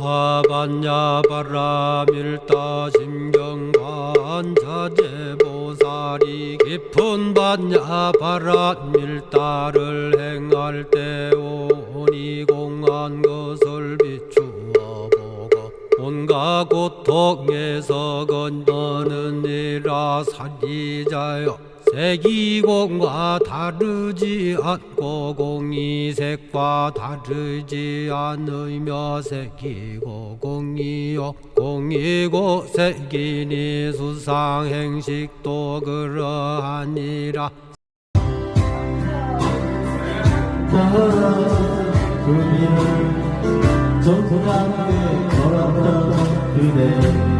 하반야 바라밀다 심경반자재보살이 깊은 반야 바라밀다를 행할 때 오니 공한 것을 비추어 보고 온갖 고통에서 건너느니라 살리자여 색이공과 다르지 않고 공이 색과 다르지 않으며 색이고 공이요 공이고 색이니 수상행식도 그러하니라. 그대